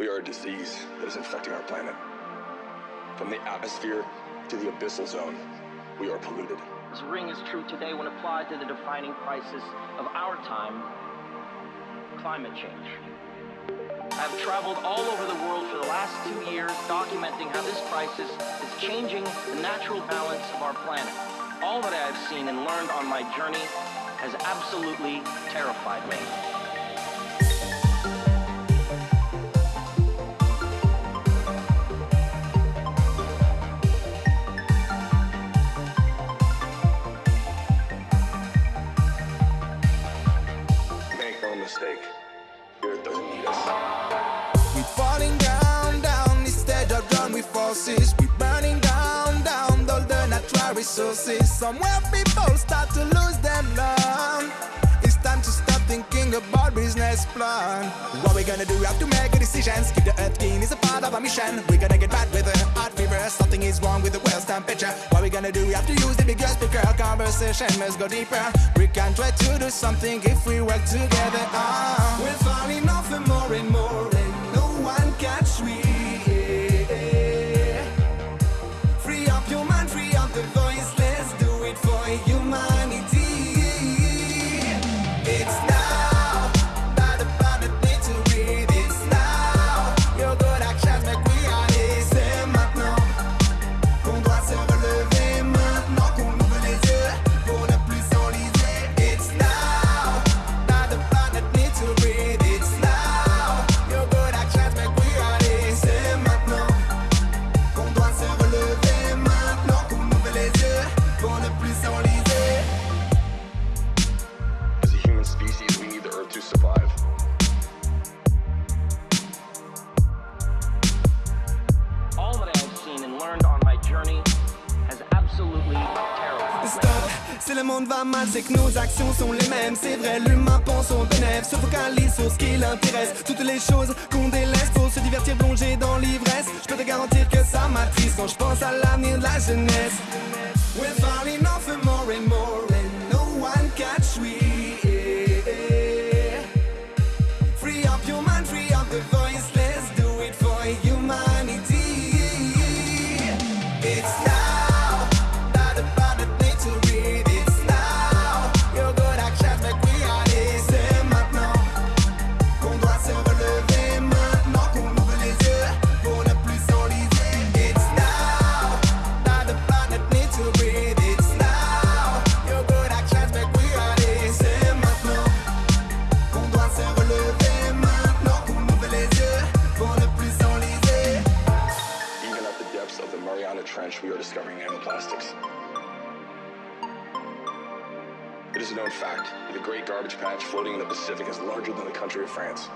We are a disease that is infecting our planet. From the atmosphere to the abyssal zone, we are polluted. This ring is true today when applied to the defining crisis of our time climate change. I have traveled all over the world for the last two years documenting how this crisis is changing the natural balance of our planet. All that I have seen and learned on my journey has absolutely terrified me. Make no mistake, Earth doesn't need us. We falling down, down instead of done with forces. We're burning down, down all the natural resources. Somewhere people start to lose them love. It's time to stop thinking about business plan. What we gonna do? We have to make a decision. Keep the earth clean is a part of our mission. We gotta get bad with the heart fever. Something is wrong with the world's temperature. We gonna do? We have to use the biggest speaker. Conversation must go deeper. We can try to do something if we work together. Ah. We're falling Si le monde va mal, c'est que nos actions sont les mêmes. C'est vrai, l'humain pense au bénéfice, se focalise sur ce qui l'intéresse. Toutes les choses qu'on délaisse pour se divertir, plonger dans l'ivresse. Je peux te garantir que ça m'attriste quand je pense à l'avenir de la jeunesse. Trench, we are discovering nanoplastics. It is a known fact that the Great Garbage Patch floating in the Pacific is larger than the country of France.